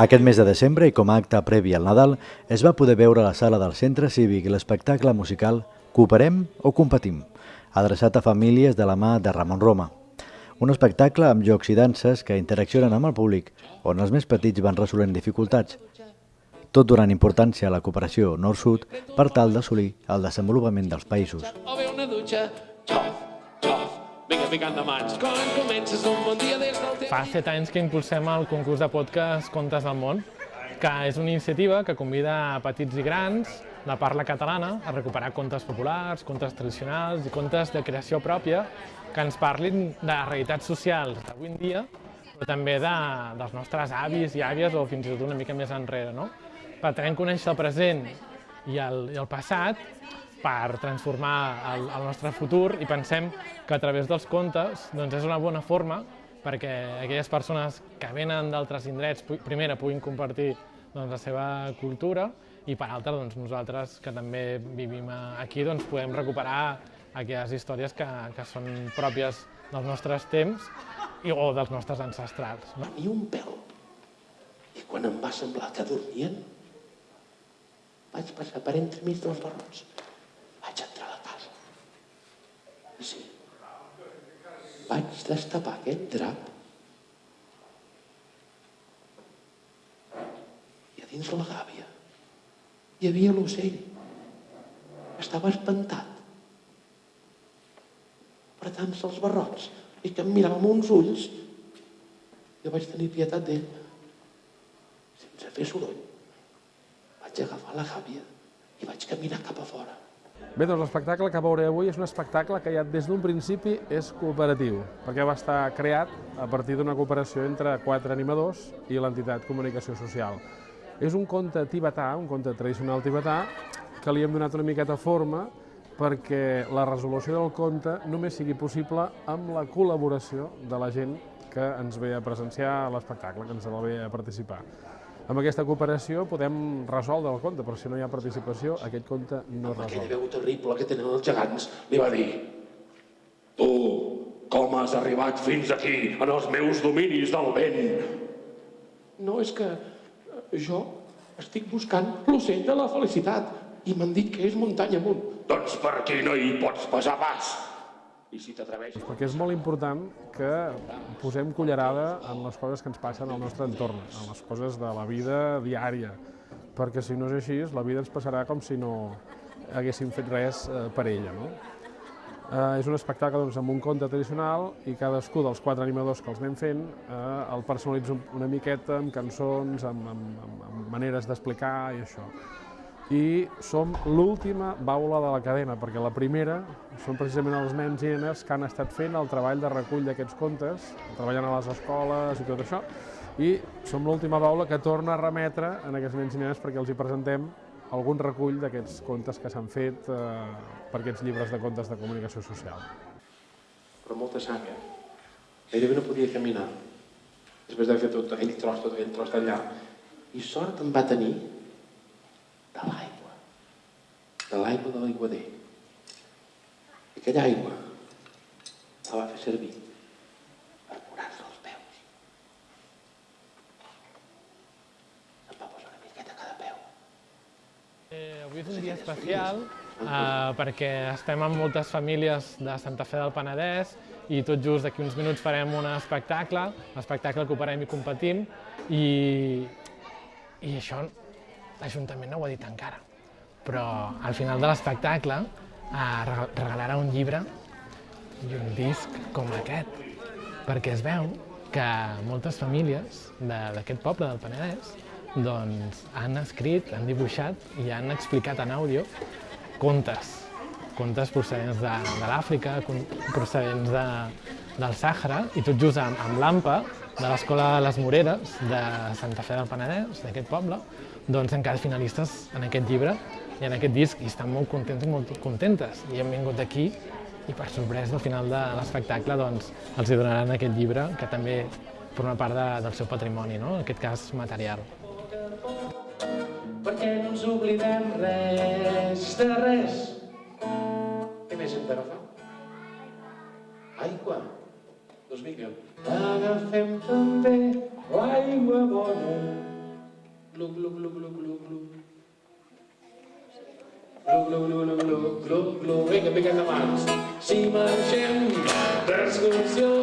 Aquest mes de desembre i com a acte previ al Nadal es va poder veure a la sala del Centre Cívic l'espectacle musical Cooperem o competim, adreçat a famílies de la mà de Ramon Roma. Un espectacle amb jocs i danses que interaccionen amb el públic, on els més petits van resolent dificultats, tot donant importància a la cooperació nord-sud per tal d'assolir el desenvolupament dels països. O bé una dutxa, xof, vinga ficant de mans. Quan comences un bon dia des del temps... Fa set anys que impulsem el concurs de podcast Contes del Món, que és una iniciativa que convida a petits i grans de parla catalana a recuperar contes populars, contes tradicionals i contes de creació pròpia que ens parlin de realitats socials d'avui en dia, però també de, dels nostres avis i àvies o fins i tot una mica més enrere. No? Pretenem conèixer el present i el, i el passat per transformar el, el nostre futur i pensem que a través dels contes doncs és una bona forma perquè aquelles persones que venen d'altres indrets, primera, puguin compartir doncs, la seva cultura i per altra, doncs, nosaltres que també vivim aquí, doncs, podem recuperar aquelles històries que, que són pròpies dels nostres temps i, o dels nostres ancestrals. No? Ni un pèl. I quan em va semblar que dormien, vaig passar per entremig dels barrots. Vaig entrar a la casa. Sí. Vaig destapar aquest drap i a dins la gàbia hi havia l'ocell. Estava espantat. Apretant-se els barrots i que em mirava amb uns ulls jo vaig tenir pietat d'ell. Sense fer soroll, vaig agafar la gàbia i vaig caminar cap a fora. Bé, doncs l'espectacle que veureu avui és un espectacle que ja des d'un principi és cooperatiu, perquè va estar creat a partir d'una cooperació entre quatre animadors i l'entitat Comunicació Social. És un conte tibetà, un conte tradicional tibetà, que li hem donat una miqueta forma perquè la resolució del conte només sigui possible amb la col·laboració de la gent que ens ve a presenciar l'espectacle, que ens ve a participar. Amb aquesta cooperació podem resoldre el conte, però si no hi ha participació, aquest conte no es Amb aquella resol. veu terrible que tenen els gegants, li va dir Tu, com has arribat fins aquí, en els meus dominis del vent? No, és que eh, jo estic buscant l'ocell de la felicitat i m'han dit que és muntanya amunt. Doncs per aquí no hi pots passar pas. I si t'atreveixes... Perquè és molt important que posem cullerada en les coses que ens passen al nostre entorn, en les coses de la vida diària, perquè si no és així, la vida ens passarà com si no haguéssim fet res eh, per ella. No? Eh, és un espectacle doncs, amb un conte tradicional i cadascú dels quatre animadors que els anem fent eh, el personalitza una miqueta amb cançons, amb, amb, amb, maneres d'explicar i això i som l'última baula de la cadena, perquè la primera són precisament els nens i nenes que han estat fent el treball de recull d'aquests contes, treballant a les escoles i tot això, i som l'última baula que torna a remetre en aquests nens i nenes perquè els hi presentem algun recull d'aquests contes que s'han fet eh, per aquests llibres de contes de comunicació social. però molta sang, eh? Gairebé no podia caminar. Després d'haver fet tot aquell tros, tot aquell tros d'allà. I sort em va tenir de l'aigua. De l'aigua de l'aiguader. Aquella aigua la va fer servir per curar-se els peus. Em va posar una miqueta a cada peu. Eh, avui és un dia especial eh, perquè estem amb moltes famílies de Santa Fe del Penedès i tot just d'aquí uns minuts farem un espectacle, l'espectacle Cooperem i Competim, i, i això l'Ajuntament no ho ha dit encara. Però al final de l'espectacle eh, rega- regalarà un llibre i un disc com aquest, perquè es veu que moltes famílies de- d'aquest poble del Penedès doncs, han escrit, han dibuixat i han explicat en àudio contes, contes procedents de, de l'Àfrica, procedents de, del Sàhara, i tot just amb, amb l'AMPA, de l'Escola les Moreres de Santa Fe del Penedès, d'aquest poble, doncs han quedat finalistes en aquest llibre i en aquest disc, i estan molt contents i molt contentes. I han vingut aquí i per sorpresa al final de l'espectacle doncs, els hi donaran aquest llibre que també forma part de, del seu patrimoni, no? en aquest cas material. perquè no ens oblidem res de res. Què més hem d'agafar? Aigua. 2005. Dagen 15 varje morgon. Glo, glo, glo, glo, glo, glo. Glo, glo, glo, glo, glo, glo, glo. Venga, pega la mano. Si marchen, transcursión.